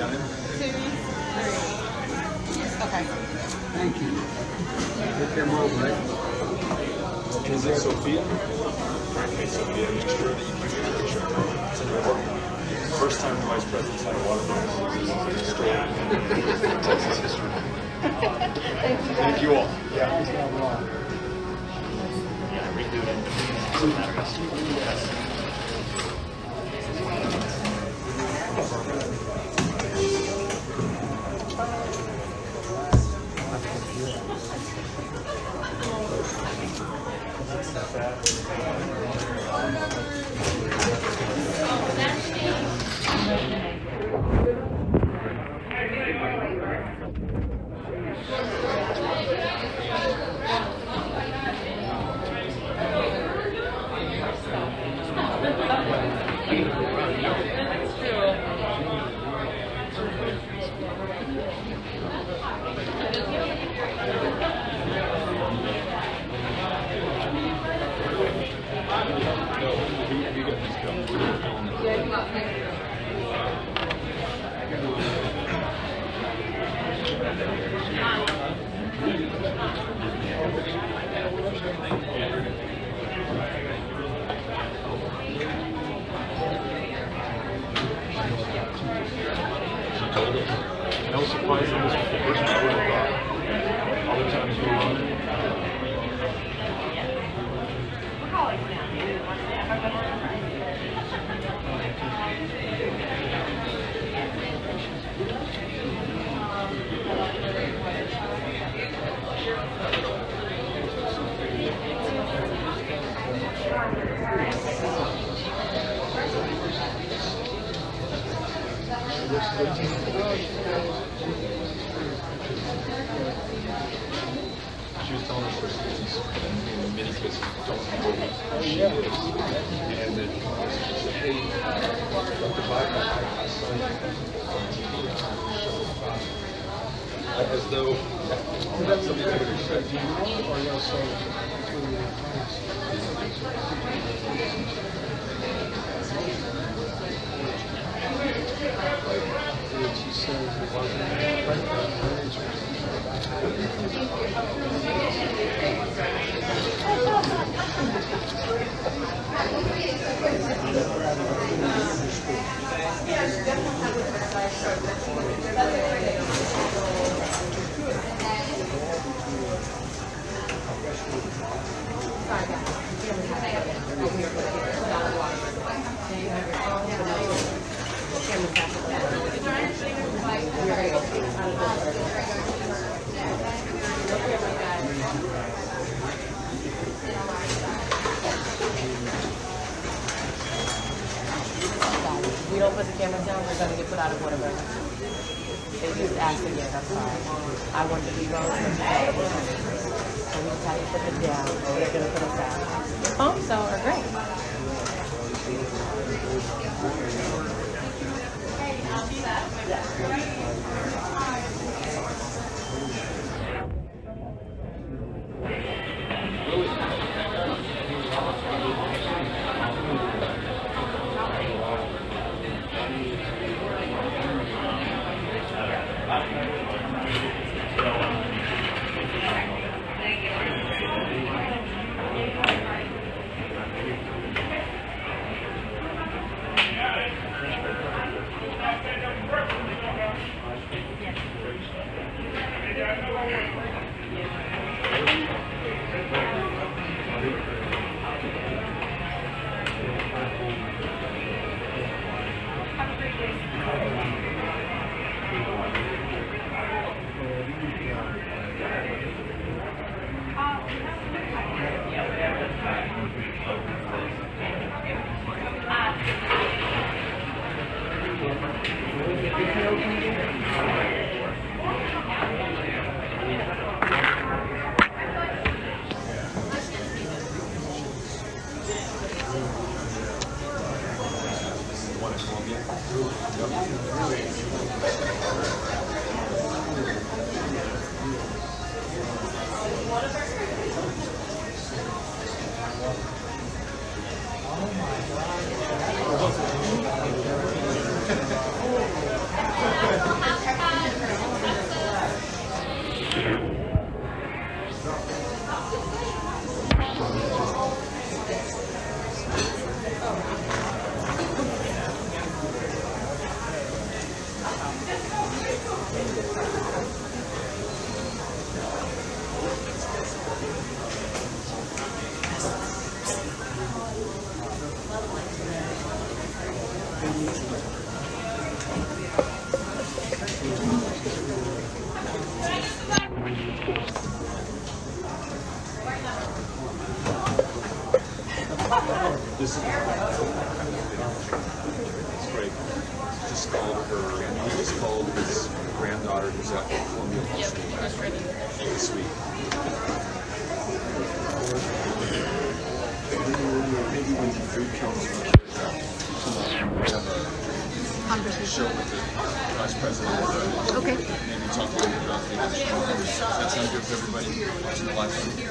Got it? two, three. Okay. Thank you. Get them over, right? Is it Sophia? Okay, Sophia, make sure that you keep your picture. It's important. First time the vice president's had a Whataburger. Texas history. Thank you all. Yeah. Yeah, redo it. Doesn't matter. She was telling us her students in many cases don't know who she is. And that she said, hey, Dr. I, saw you. As though that's something I would expect. We don't put the cameras down, we're gonna get put out of order. They just again, I'm sorry. I want to be wrong. So we to put it down, or they're gonna put us out. The phones though are great. One in Maybe when the food comes from the have a Conversation. show with the vice president. Okay. Maybe talk a little bit about the. Does that sound good to everybody watching the live stream?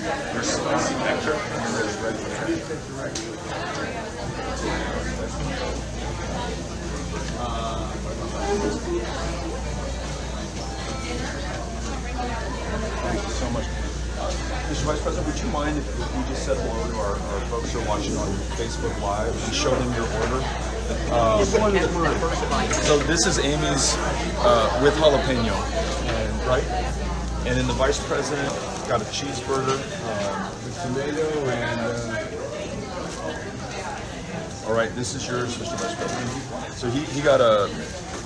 Your spicy really ready. Thank you so much. Mr. Vice President, would you mind if we just said hello to our, our folks who are watching on Facebook Live and show them your order? So this is Amy's uh, with jalapeno, and, right? And then the Vice President got a cheeseburger. Um, Tomato and, uh, all right, this is yours, Mr. Vice President. So he, he got a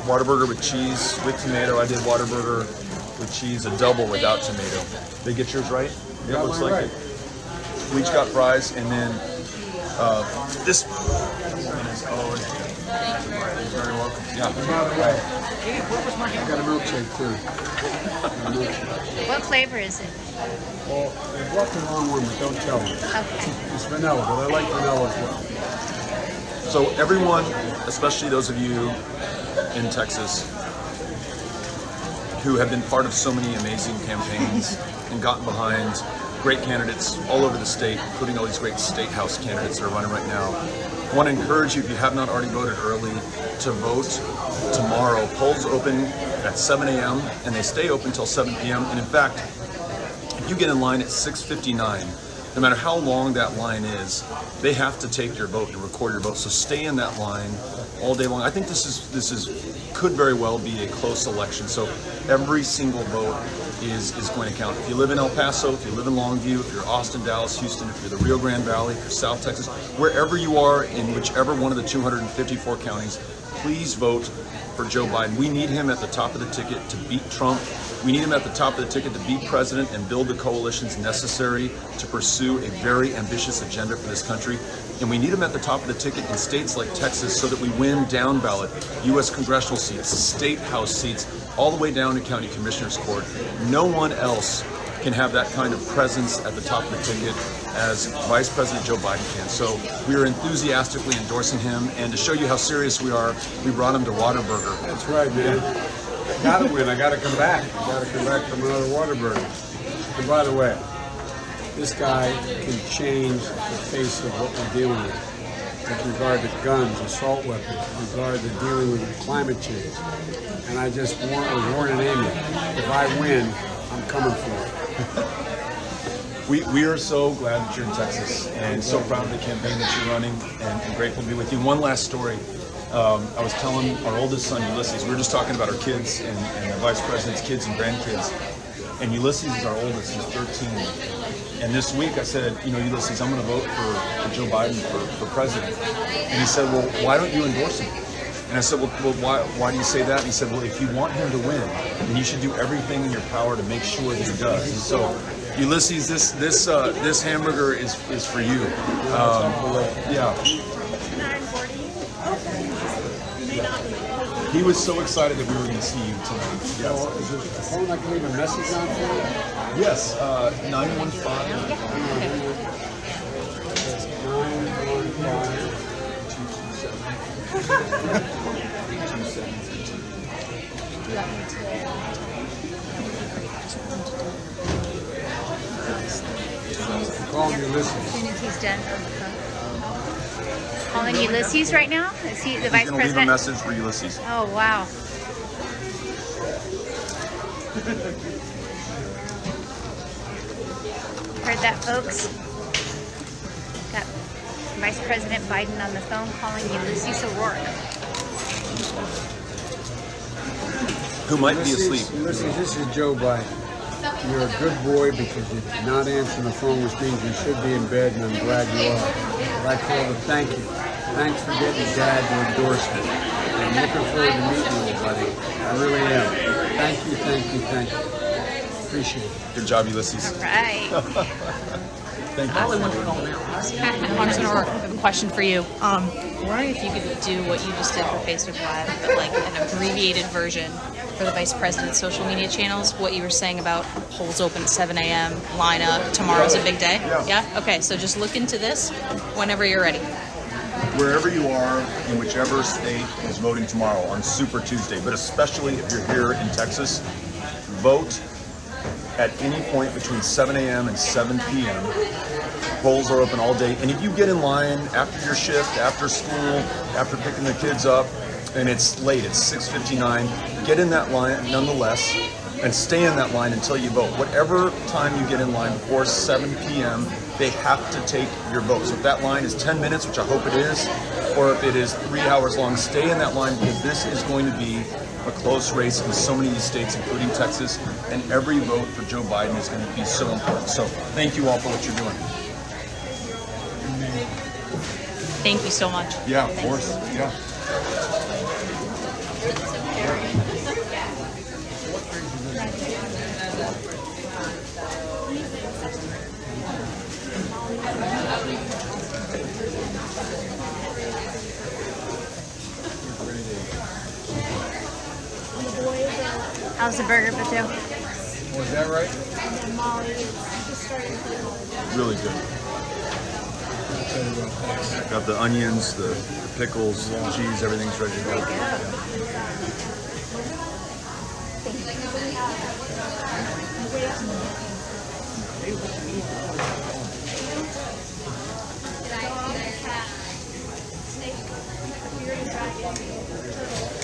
Whataburger with cheese with tomato. I did Whataburger with cheese, a double without tomato. They get yours right? It Got looks like right. it. We each got fries, and then uh, this woman Yeah. by the way, I got a milkshake too. What flavor is it? Well, they brought the wrong but don't tell me. Okay. It's vanilla, but I like vanilla as well. So everyone, especially those of you in Texas who have been part of so many amazing campaigns and gotten behind great candidates all over the state, including all these great state house candidates that are running right now. I want to encourage you, if you have not already voted early, to vote tomorrow. Polls open at 7 a.m. and they stay open until 7 p.m. And in fact, if you get in line at 6:59, no matter how long that line is, they have to take your vote and record your vote. So stay in that line all day long. I think this is this is could very well be a close election. So every single vote is is going to count. If you live in El Paso, if you live in Longview, if you're Austin, Dallas, Houston, if you're the Rio Grande Valley, if you're South Texas, wherever you are in whichever one of the 254 counties, please vote for Joe Biden. We need him at the top of the ticket to beat Trump. We need him at the top of the ticket to be president and build the coalitions necessary to pursue a very ambitious agenda for this country. And we need him at the top of the ticket in states like Texas so that we win down ballot U.S. congressional seats, state house seats, all the way down to county commissioners court. No one else can have that kind of presence at the top of the ticket as Vice President Joe Biden can. So we are enthusiastically endorsing him. And to show you how serious we are, we brought him to Whataburger. That's right, man. I gotta win. I gotta come back. I gotta come back from another Whataburger. And by the way, this guy can change the face of what we're dealing with with regard to guns, assault weapons, with regard to dealing with climate change. And I just warn, was warning Amy, if I win, I'm coming for it. We, we are so glad that you're in Texas and so proud of the campaign that you're running and, and grateful to be with you. One last story. Um, I was telling our oldest son, Ulysses, we were just talking about our kids and, and the vice president's kids and grandkids. And Ulysses is our oldest, he's 13. And this week I said, you know, Ulysses, I'm going to vote for, for Joe Biden for, for president. And he said, well, why don't you endorse him? And I said, well, well why, why do you say that? And he said, well, if you want him to win, then you should do everything in your power to make sure that he does. And so, Ulysses, this this uh, this hamburger is is for you. Um, yeah. He was so excited that we were going to see you tonight. So Yes. is there a phone I can leave a message on for you? Yes. Uh, 915. Nine one five. Call me Ulysses. As soon as he's done on the phone. Calling Ulysses right now? Is he the He's vice going to leave a president? message for Ulysses. Oh, wow. Heard that, folks? Got Vice President Biden on the phone calling Ulysses O'Rourke. Who might be asleep. Ulysses, this is Joe Biden. You're a good boy because you did not answer the phone, which means you should be in bed, and I'm glad you are. I'd like to thank you. Thanks for getting Dad to endorsement. I'm looking forward to meeting you, buddy. I really am. Thank you, thank you, thank you. Appreciate it. Good job, Ulysses. Right. Thank you. I only want to Congressman O'Rourke, I have a question for you. Um, I'm wondering if you could do what you just did for Facebook Live, but like an abbreviated version for the vice president's social media channels. What you were saying about polls open at 7 a.m. line lineup. Tomorrow's a big day. Yeah. Okay. So just look into this whenever you're ready. Wherever you are, in whichever state is voting tomorrow on Super Tuesday, but especially if you're here in Texas, vote at any point between 7 a.m. and 7 p.m. Polls are open all day. And if you get in line after your shift, after school, after picking the kids up, and it's late, it's 6.59, get in that line nonetheless and stay in that line until you vote. Whatever time you get in line before 7 p.m., they have to take your vote. So if that line is 10 minutes, which I hope it is, or if it is three hours long, stay in that line because this is going to be a close race in so many of these states, including Texas, and every vote for Joe Biden is going to be so important. So thank you all for what you're doing. Thank you so much. Yeah, of course. Yeah. How's the burger, Beto? Was that right? Really good. Got the onions, the, the pickles, cheese, everything's ready to go. We had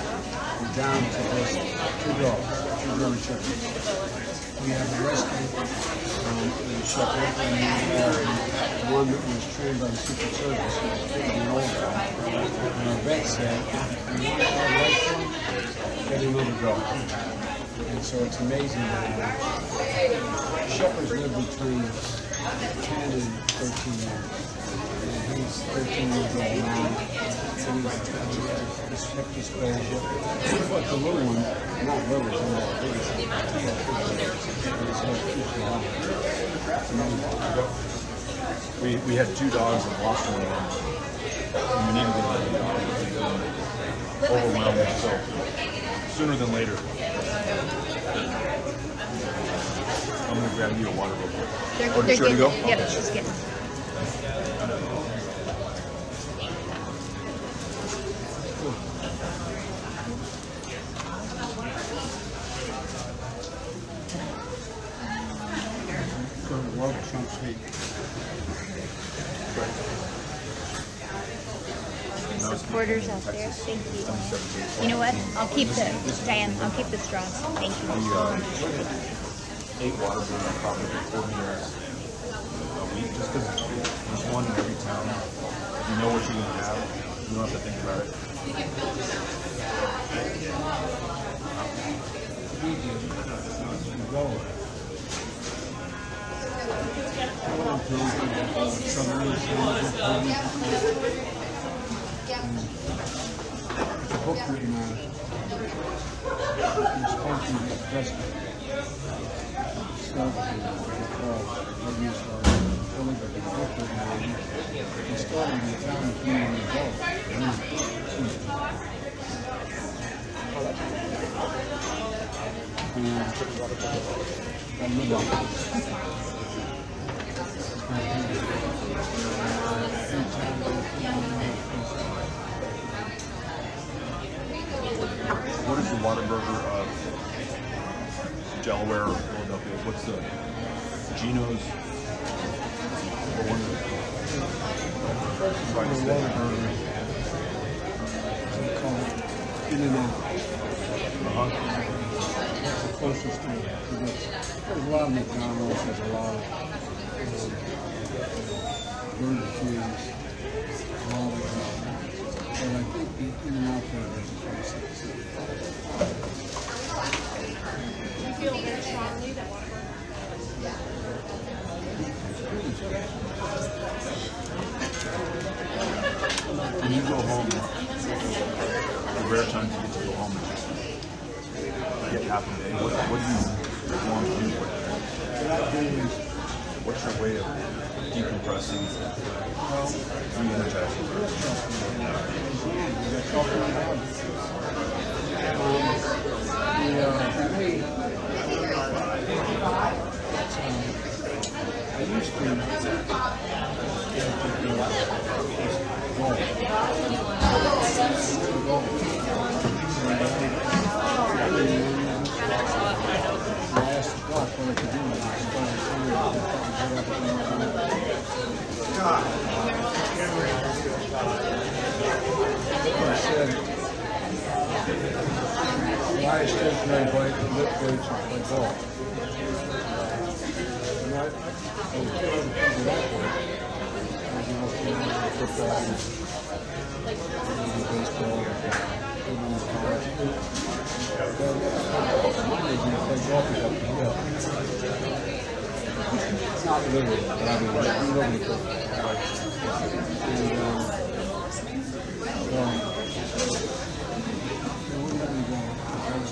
Down to just two dogs, two German shepherds. We have a rescue, um, in shepherd, and we have one that was trained by the Secret Service, who was taking over. And our vet said, you want life for him? Get another dog. And so it's amazing. that, uh, Shepherds live between 10 and 13 years. And he's 13 years old now. And hip dysplasia. But the little one, not little, he's not big. He's not big. But his head keeps long. It's amazing. We, we had two dogs in Washington, and we needed to let them Overwhelmed, so sooner than later. I'm gonna grab you a water real quick. They're, Oh, they're ready to go? Yep, Okay. she's getting. So the world Trump speak. Supporters out there, thank you. You know what? I'll keep the, Diane, I'll keep the straws. Thank you. We uh, Whataburger probably for 40 years a week just because there's one in every town. You know what you're going to have. You don't have to think about it. It's a book written on it. It's supposed to be president. Stuff it. It started in the town of Community Yeah. And live on. What is the Whataburger of Delaware or Philadelphia? What's the Geno's? Or one of the try to stay. Uh-huh. That's the closest. Because There's a lot of McDonald's, there's a lot of um, Burger Kings, all of them. But I think the In and Out Burger is the closest. When you go home, the rare times you get to go home and just get half day, what, what do you want to do? What I do is, What's your way of decompressing, re-energizing? that's all I have. Um, the, uh, for me, I used to go. I asked the doc what I could do. and I started telling him what I could do. He said, why is stationary bike and lift weights and play golf? And I, I was trying to figure that playing college. But mine is you. Not literally, but I mean, know, because, and, um, so, they wouldn't let me go. I was